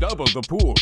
double the pool.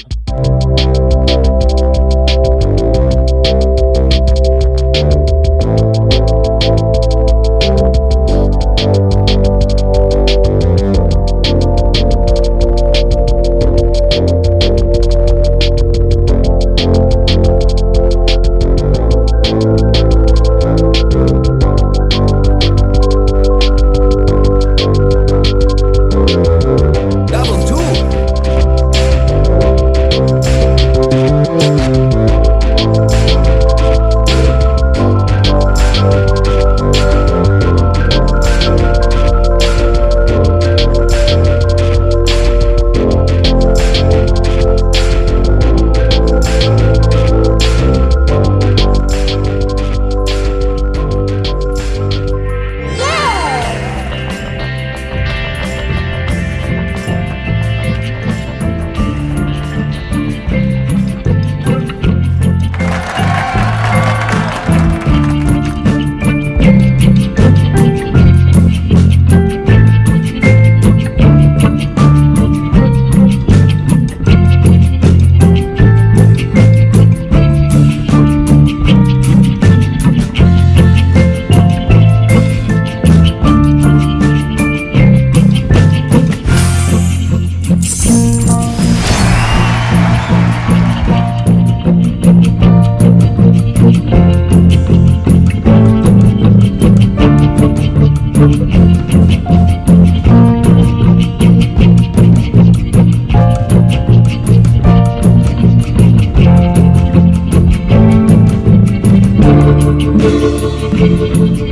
Two. Pass.